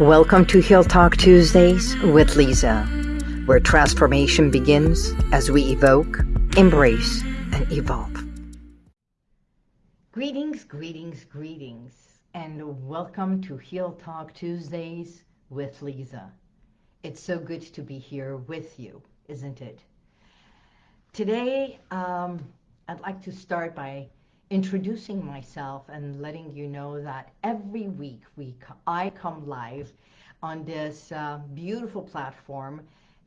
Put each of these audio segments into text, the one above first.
Welcome to Heal Talk Tuesdays with Lisa, where transformation begins as we evoke, embrace, and evolve. Greetings, greetings, greetings, and welcome to Heal Talk Tuesdays with Lisa. It's so good to be here with you, isn't it? Today, um, I'd like to start by introducing myself and letting you know that every week we I come live on this uh, beautiful platform,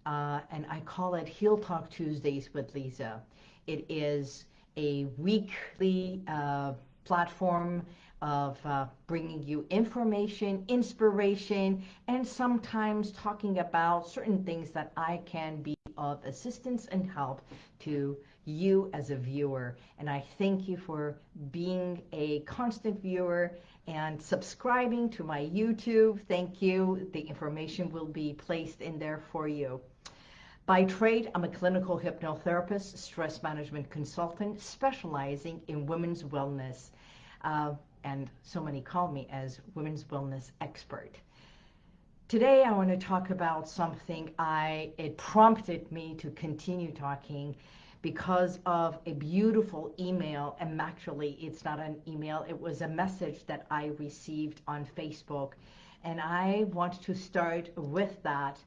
uh, and I call it Heal Talk Tuesdays with Lisa. It is a weekly uh, platform of uh, bringing you information, inspiration, and sometimes talking about certain things that I can be of assistance and help to you as a viewer. And I thank you for being a constant viewer and subscribing to my YouTube. Thank you. The information will be placed in there for you. By trade, I'm a clinical hypnotherapist, stress management consultant, specializing in women's wellness. Uh, and so many call me as women's wellness expert. Today I want to talk about something I it prompted me to continue talking because of a beautiful email and actually it's not an email it was a message that I received on Facebook and I want to start with that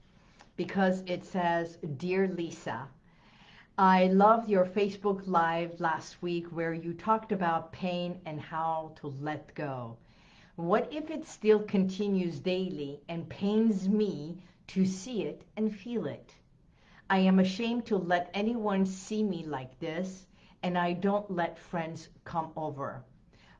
because it says dear Lisa I loved your Facebook live last week where you talked about pain and how to let go what if it still continues daily and pains me to see it and feel it I am ashamed to let anyone see me like this, and I don't let friends come over.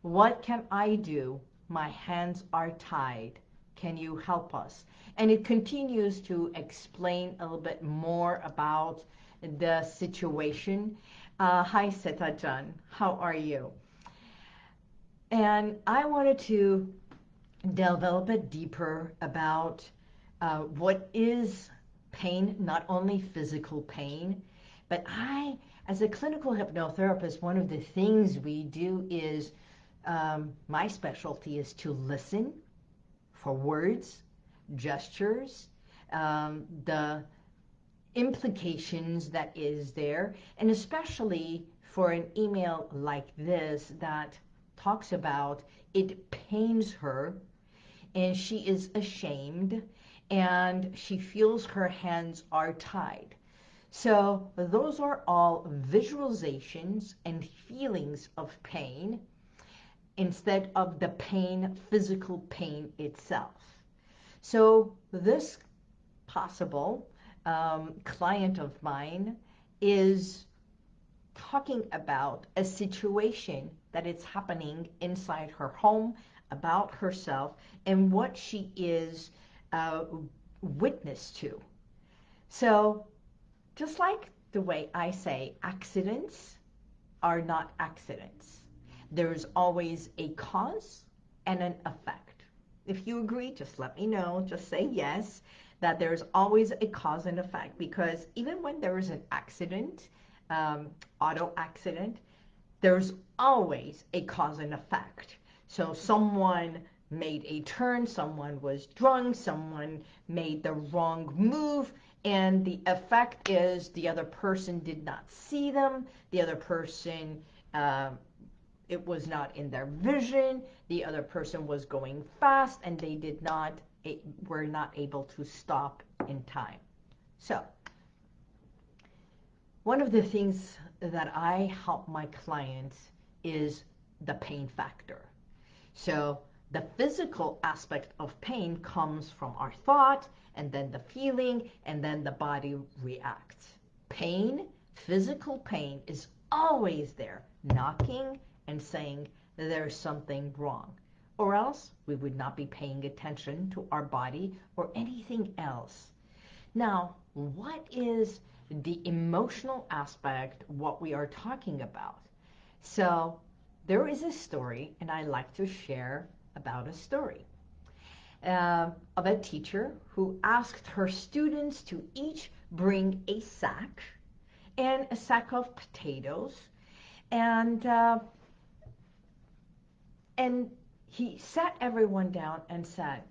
What can I do? My hands are tied. Can you help us? And it continues to explain a little bit more about the situation. Uh, hi, Setajan. How are you? And I wanted to delve a deeper about uh, what is pain, not only physical pain, but I, as a clinical hypnotherapist, one of the things we do is um, my specialty is to listen for words, gestures, um, the implications that is there, and especially for an email like this that talks about it pains her and she is ashamed and she feels her hands are tied. So those are all visualizations and feelings of pain instead of the pain, physical pain itself. So this possible um, client of mine is talking about a situation that is happening inside her home about herself and what she is uh, witness to. So just like the way I say accidents are not accidents. There's always a cause and an effect. If you agree, just let me know. Just say yes, that there's always a cause and effect because even when there is an accident, um, auto accident, there's always a cause and effect. So someone made a turn, someone was drunk, someone made the wrong move, and the effect is the other person did not see them, the other person, uh, it was not in their vision, the other person was going fast, and they did not, were not able to stop in time. So, one of the things that I help my clients is the pain factor. So the physical aspect of pain comes from our thought, and then the feeling, and then the body reacts. Pain, physical pain, is always there, knocking and saying there's something wrong. Or else we would not be paying attention to our body or anything else. Now, what is the emotional aspect, what we are talking about? So there is a story, and I like to share about a story uh, of a teacher who asked her students to each bring a sack and a sack of potatoes and uh, and he sat everyone down and said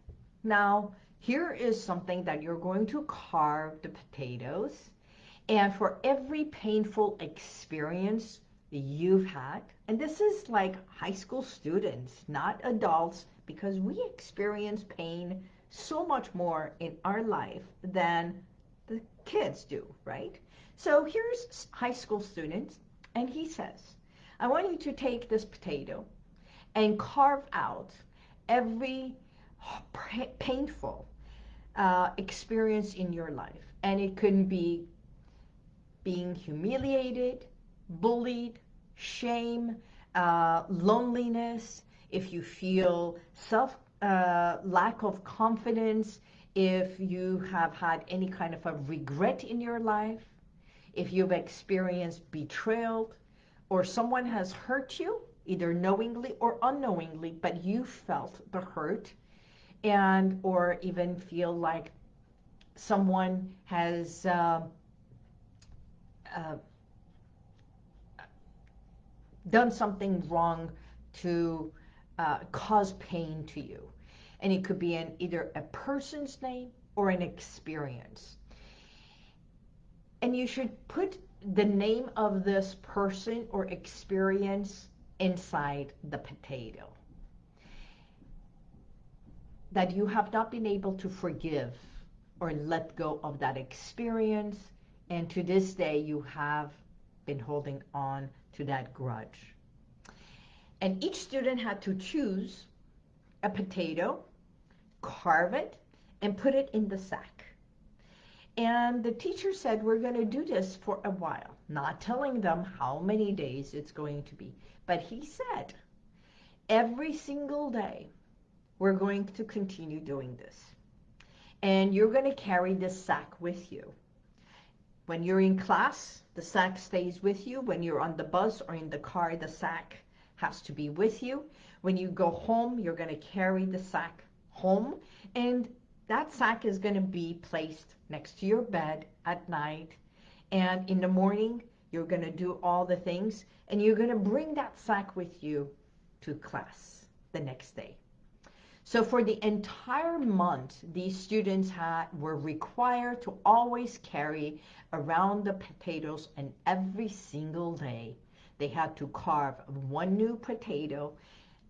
Now, here is something that you're going to carve the potatoes. And for every painful experience you've had, and this is like high school students, not adults, because we experience pain so much more in our life than the kids do, right? So here's high school students, and he says, I want you to take this potato and carve out every painful uh, experience in your life. And it can be being humiliated, bullied, shame, uh, loneliness, if you feel self uh, lack of confidence, if you have had any kind of a regret in your life, if you've experienced betrayal, or someone has hurt you, either knowingly or unknowingly, but you felt the hurt, and or even feel like someone has uh, uh, done something wrong to uh, cause pain to you. And it could be in either a person's name or an experience. And you should put the name of this person or experience inside the potato. That you have not been able to forgive or let go of that experience. And to this day, you have been holding on to that grudge. And each student had to choose a potato, carve it, and put it in the sack. And the teacher said, we're going to do this for a while, not telling them how many days it's going to be. But he said, every single day, we're going to continue doing this. And you're going to carry this sack with you. When you're in class, the sack stays with you. When you're on the bus or in the car, the sack has to be with you. When you go home, you're going to carry the sack home. And that sack is going to be placed next to your bed at night. And in the morning, you're going to do all the things. And you're going to bring that sack with you to class the next day. So for the entire month, these students had, were required to always carry around the potatoes and every single day they had to carve one new potato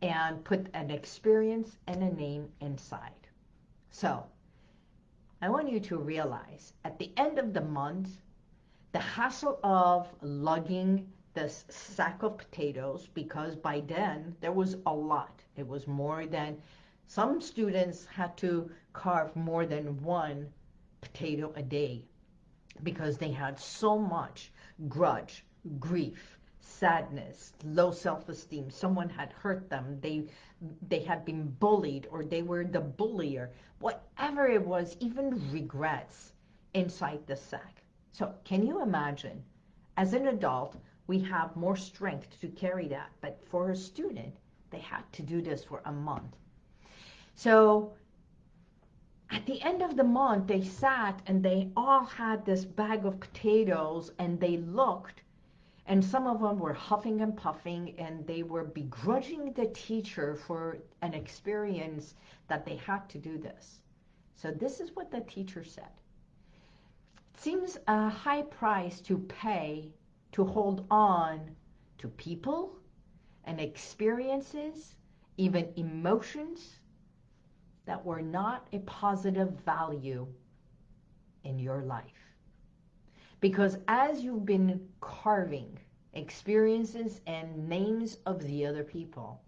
and put an experience and a name inside. So I want you to realize at the end of the month, the hassle of lugging this sack of potatoes, because by then there was a lot. It was more than, some students had to carve more than one potato a day because they had so much grudge, grief, sadness, low self-esteem, someone had hurt them, they, they had been bullied, or they were the bullier, whatever it was, even regrets inside the sack. So can you imagine, as an adult, we have more strength to carry that, but for a student, they had to do this for a month. So at the end of the month, they sat and they all had this bag of potatoes and they looked and some of them were huffing and puffing and they were begrudging the teacher for an experience that they had to do this. So this is what the teacher said. It seems a high price to pay to hold on to people and experiences, even emotions that were not a positive value in your life. Because as you've been carving experiences and names of the other people,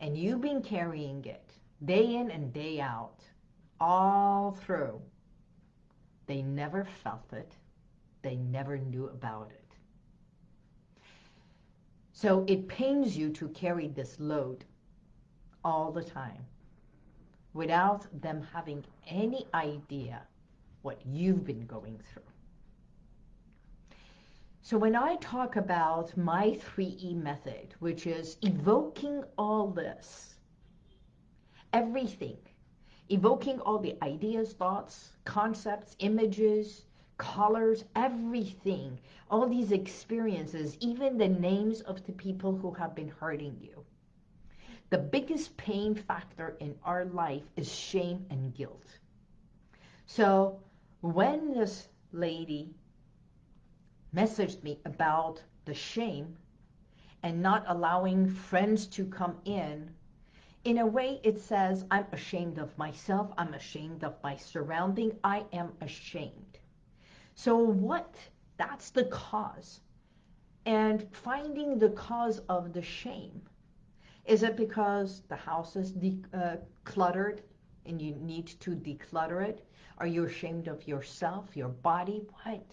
and you've been carrying it day in and day out, all through, they never felt it. They never knew about it. So it pains you to carry this load all the time without them having any idea what you've been going through. So when I talk about my 3E method, which is evoking all this, everything, evoking all the ideas, thoughts, concepts, images, colors, everything, all these experiences, even the names of the people who have been hurting you. The biggest pain factor in our life is shame and guilt. So when this lady messaged me about the shame and not allowing friends to come in, in a way it says, I'm ashamed of myself, I'm ashamed of my surrounding, I am ashamed. So what, that's the cause. And finding the cause of the shame. Is it because the house is uh, cluttered and you need to declutter it? Are you ashamed of yourself, your body? What?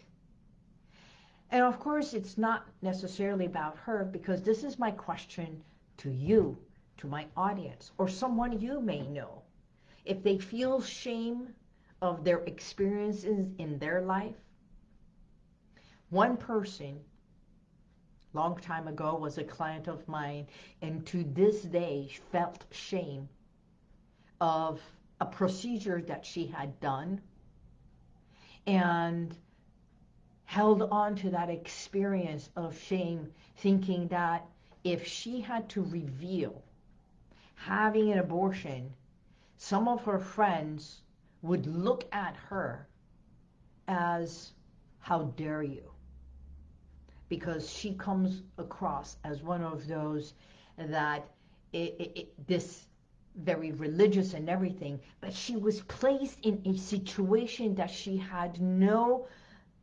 And of course, it's not necessarily about her because this is my question to you, to my audience, or someone you may know. If they feel shame of their experiences in their life, one person long time ago was a client of mine and to this day felt shame of a procedure that she had done and held on to that experience of shame thinking that if she had to reveal having an abortion some of her friends would look at her as how dare you because she comes across as one of those that it, it, it, this very religious and everything, but she was placed in a situation that she had no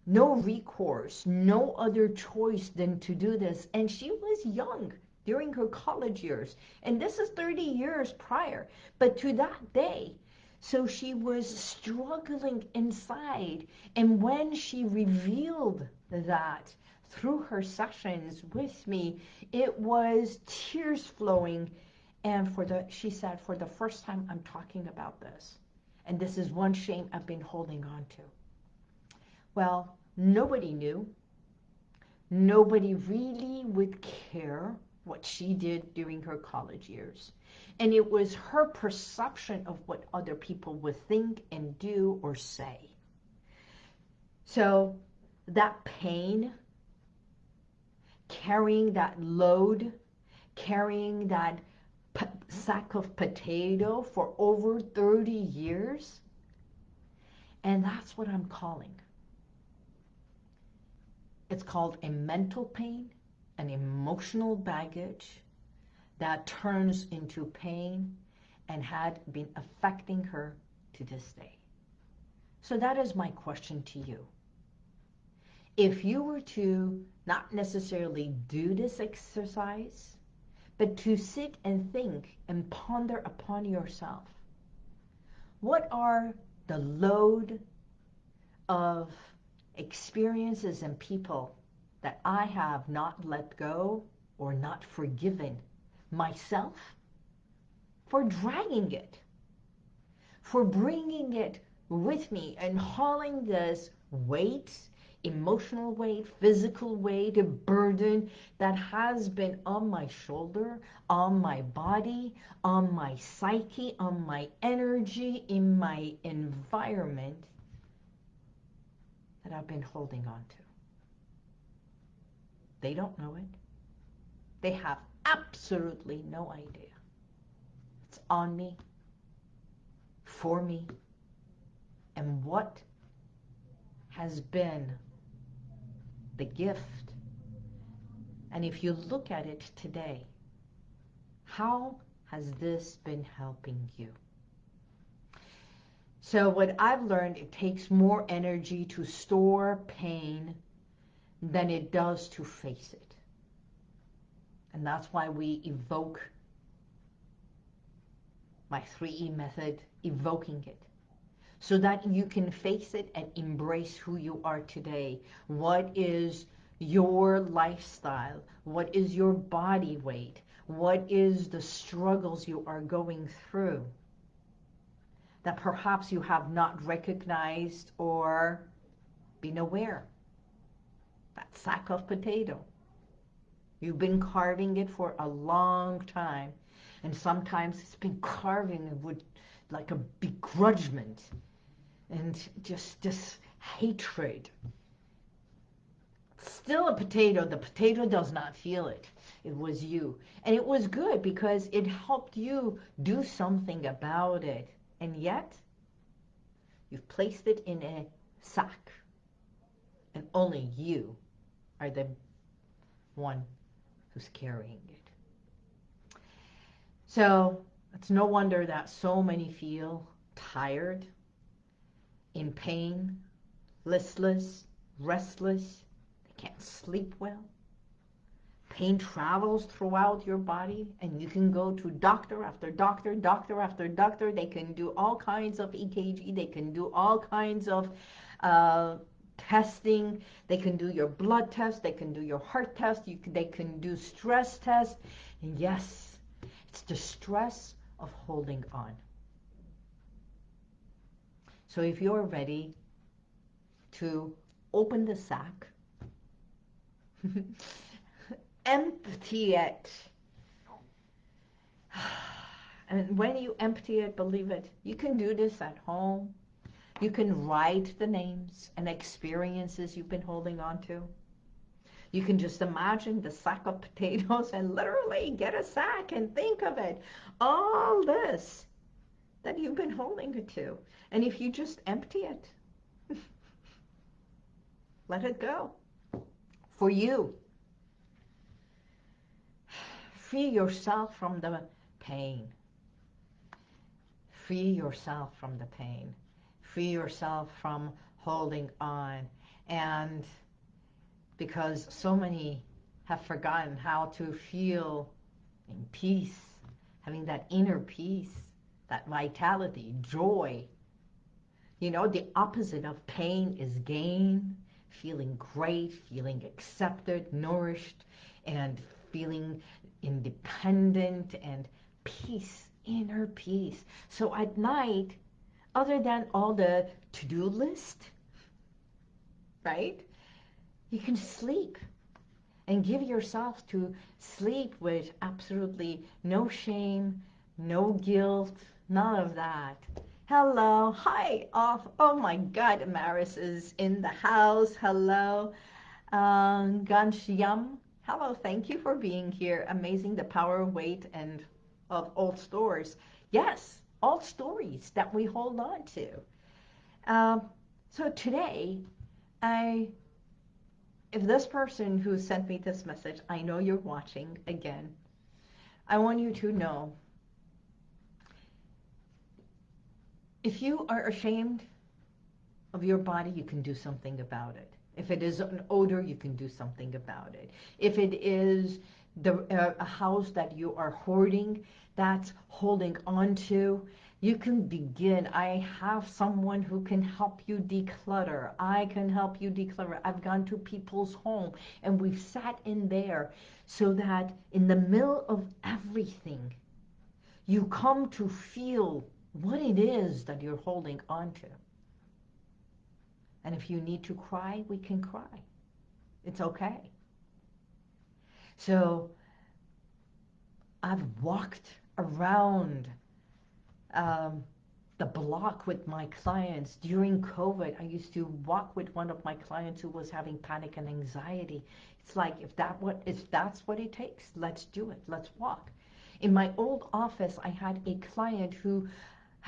no recourse, no other choice than to do this. And she was young during her college years. And this is 30 years prior. But to that day, so she was struggling inside. And when she revealed that, through her sessions with me, it was tears flowing. And for the, she said, for the first time, I'm talking about this. And this is one shame I've been holding on to. Well, nobody knew. Nobody really would care what she did during her college years. And it was her perception of what other people would think and do or say. So that pain carrying that load, carrying that sack of potato for over 30 years. And that's what I'm calling. It's called a mental pain, an emotional baggage that turns into pain and had been affecting her to this day. So that is my question to you. If you were to not necessarily do this exercise, but to sit and think and ponder upon yourself. What are the load of experiences and people that I have not let go or not forgiven myself for dragging it, for bringing it with me and hauling this weight emotional weight, physical weight, a burden that has been on my shoulder, on my body, on my psyche, on my energy, in my environment that I've been holding on to. They don't know it. They have absolutely no idea. It's on me, for me, and what has been the gift. And if you look at it today, how has this been helping you? So what I've learned, it takes more energy to store pain than it does to face it. And that's why we evoke my 3E method, evoking it so that you can face it and embrace who you are today. What is your lifestyle? What is your body weight? What is the struggles you are going through that perhaps you have not recognized or been aware? That sack of potato. You've been carving it for a long time. And sometimes it's been carving with like a begrudgment and just this hatred. still a potato. The potato does not feel it. It was you. And it was good because it helped you do something about it. And yet, you've placed it in a sack. And only you are the one who's carrying it. So it's no wonder that so many feel tired, in pain, listless, restless, they can't sleep well. Pain travels throughout your body and you can go to doctor after doctor, doctor after doctor. They can do all kinds of EKG. They can do all kinds of uh, testing. They can do your blood test. They can do your heart test. You can, they can do stress test. And yes, it's the stress of holding on. So if you're ready to open the sack, empty it. And when you empty it, believe it, you can do this at home. You can write the names and experiences you've been holding on to. You can just imagine the sack of potatoes and literally get a sack and think of it. All this that you've been holding it to. And if you just empty it, let it go for you. Free yourself from the pain. Free yourself from the pain. Free yourself from holding on. And because so many have forgotten how to feel in peace, having that inner peace, that vitality, joy. You know, the opposite of pain is gain, feeling great, feeling accepted, nourished, and feeling independent and peace, inner peace. So at night, other than all the to-do list, right? You can sleep and give yourself to sleep with absolutely no shame, no guilt, none of that. Hello, hi, off. Oh my God, Maris is in the house. Hello, um, Ganshyam. Hello, thank you for being here. Amazing the power of weight and of old stories. Yes, old stories that we hold on to. Um, so today, I if this person who sent me this message, I know you're watching again, I want you to know if you are ashamed of your body, you can do something about it. If it is an odor, you can do something about it. If it is the, uh, a house that you are hoarding, that's holding on to, you can begin. I have someone who can help you declutter. I can help you declutter. I've gone to people's home and we've sat in there so that in the middle of everything, you come to feel what it is that you're holding on to. And if you need to cry, we can cry. It's okay. So I've walked around um, the block with my clients during COVID. I used to walk with one of my clients who was having panic and anxiety. It's like if that what if that's what it takes, let's do it. Let's walk. In my old office, I had a client who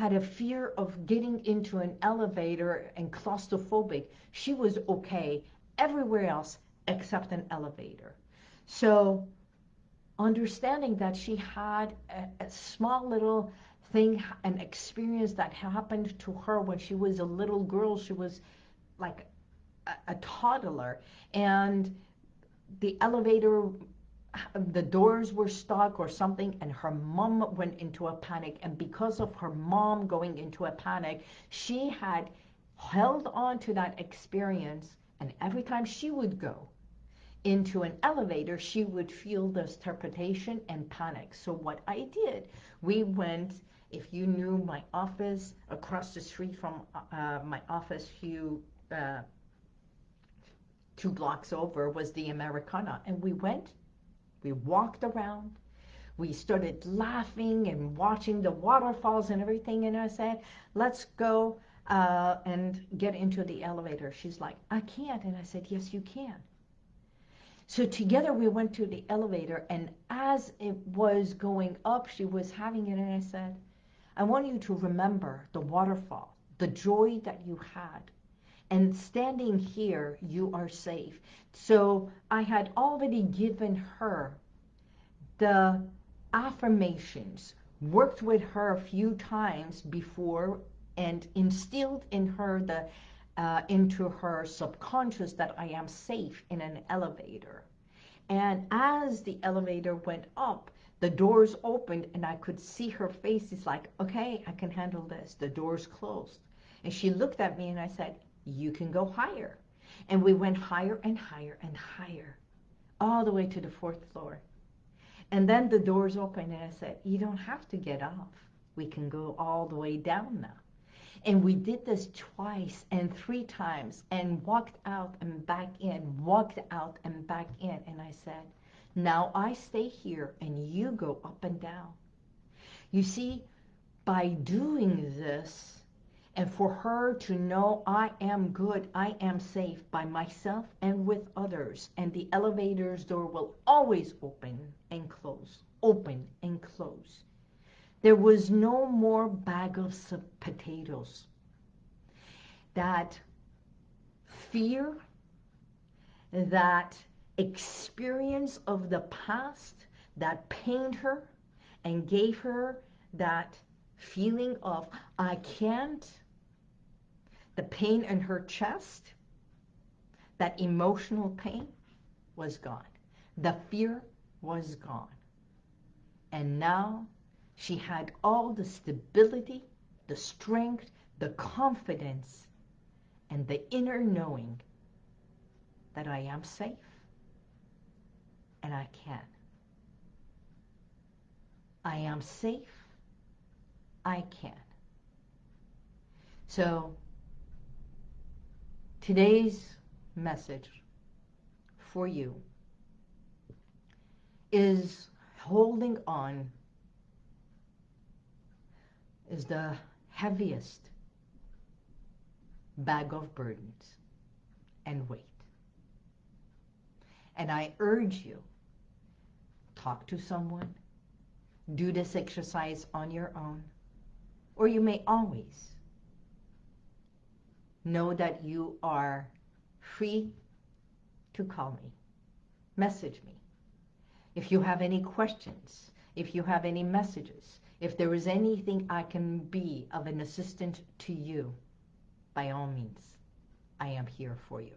had a fear of getting into an elevator and claustrophobic. She was okay everywhere else except an elevator. So understanding that she had a, a small little thing, an experience that happened to her when she was a little girl. She was like a, a toddler. And the elevator, the doors were stuck or something, and her mom went into a panic. And because of her mom going into a panic, she had held on to that experience. And every time she would go, into an elevator, she would feel this trepidation and panic. So what I did, we went if you knew my office across the street from uh, my office few uh, two blocks over was the Americana and we went we walked around. We started laughing and watching the waterfalls and everything and I said let's go uh, and get into the elevator. She's like I can't. And I said yes you can. So together we went to the elevator, and as it was going up, she was having it, and I said, I want you to remember the waterfall, the joy that you had. And standing here, you are safe. So I had already given her the affirmations, worked with her a few times before, and instilled in her the uh, into her subconscious that I am safe in an elevator. And as the elevator went up, the doors opened and I could see her face. It's like, okay, I can handle this. The doors closed. And she looked at me and I said, you can go higher. And we went higher and higher and higher, all the way to the fourth floor. And then the doors opened and I said, you don't have to get off. We can go all the way down now. And we did this twice and three times and walked out and back in, walked out and back in. And I said, now I stay here and you go up and down. You see, by doing this, and for her to know I am good, I am safe by myself and with others, and the elevator's door will always open and close, open and close. There was no more bag of potatoes. That fear, that experience of the past that pained her and gave her that feeling of, I can't, the pain in her chest, that emotional pain was gone. The fear was gone. And now she had all the stability, the strength, the confidence, and the inner knowing that I am safe and I can. I am safe. I can. So today's message for you is holding on is the heaviest bag of burdens and weight. And I urge you, talk to someone, do this exercise on your own, or you may always know that you are free to call me, message me. If you have any questions, if you have any messages, if there is anything I can be of an assistant to you, by all means, I am here for you.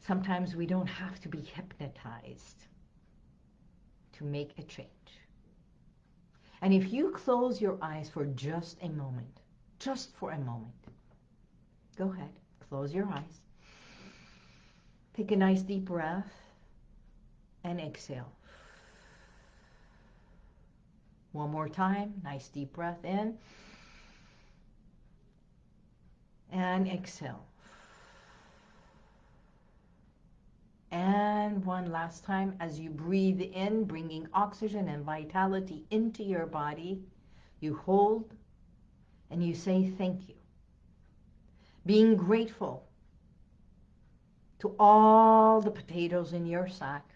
Sometimes we don't have to be hypnotized to make a change. And if you close your eyes for just a moment, just for a moment, go ahead, close your eyes. Take a nice deep breath and exhale. One more time, nice deep breath in and exhale. And one last time as you breathe in, bringing oxygen and vitality into your body, you hold and you say thank you. Being grateful to all the potatoes in your sack,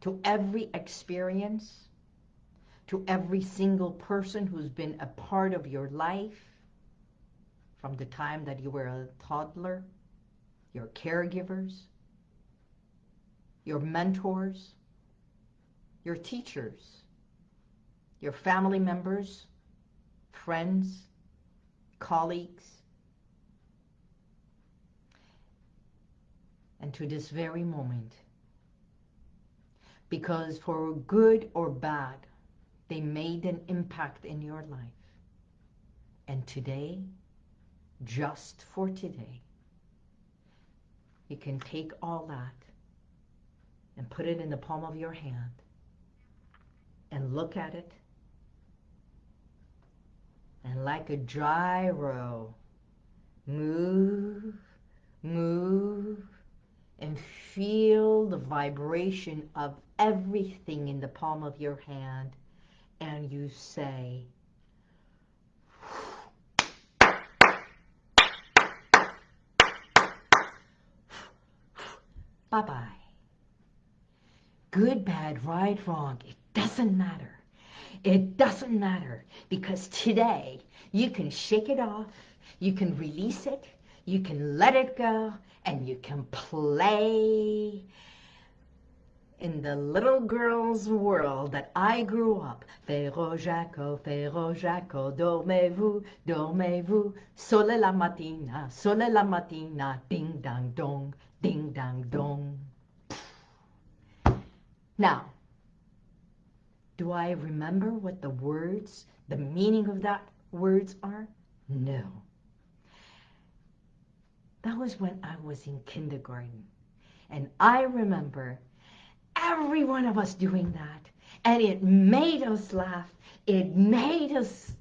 to every experience, to every single person who's been a part of your life from the time that you were a toddler, your caregivers, your mentors, your teachers, your family members, friends, colleagues, and to this very moment. Because for good or bad, they made an impact in your life. And today, just for today, you can take all that and put it in the palm of your hand and look at it and like a gyro move move and feel the vibration of everything in the palm of your hand and you say Bye-bye. Good, bad, right, wrong, it doesn't matter. It doesn't matter because today you can shake it off, you can release it, you can let it go, and you can play in the little girl's world that I grew up. Frère Jacques, Frère Jacques, dormez-vous, dormez-vous, sole la mattina, sole la mattina, ding dang dong, ding dang dong. Now, do I remember what the words, the meaning of that words are? No. That was when I was in kindergarten. And I remember every one of us doing that. And it made us laugh. It made us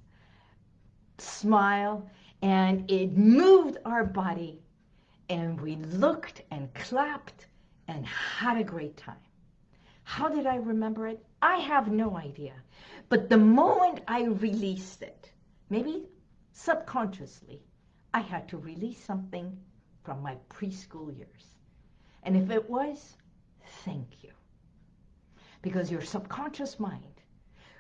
smile. And it moved our body. And we looked and clapped and had a great time. How did I remember it? I have no idea. But the moment I released it, maybe subconsciously, I had to release something from my preschool years. And if it was, thank you. Because your subconscious mind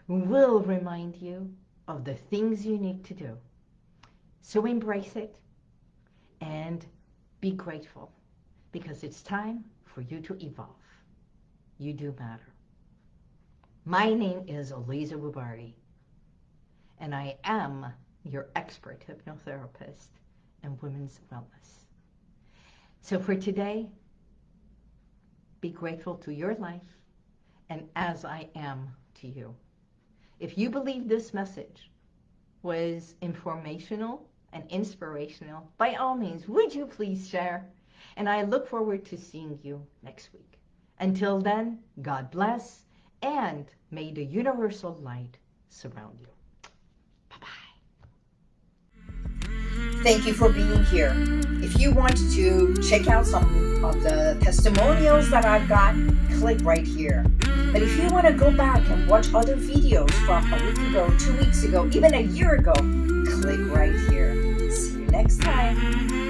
will remind you of the things you need to do. So embrace it and be grateful because it's time for you to evolve. You do matter. My name is Eliza Bubari, and I am your expert hypnotherapist and women's wellness. So for today, be grateful to your life and as I am to you. If you believe this message was informational and inspirational, by all means, would you please share? And I look forward to seeing you next week. Until then, God bless, and may the universal light surround you. Bye-bye. Thank you for being here. If you want to check out some of the testimonials that I've got, click right here. But if you want to go back and watch other videos from a week ago, two weeks ago, even a year ago, click right here. See you next time.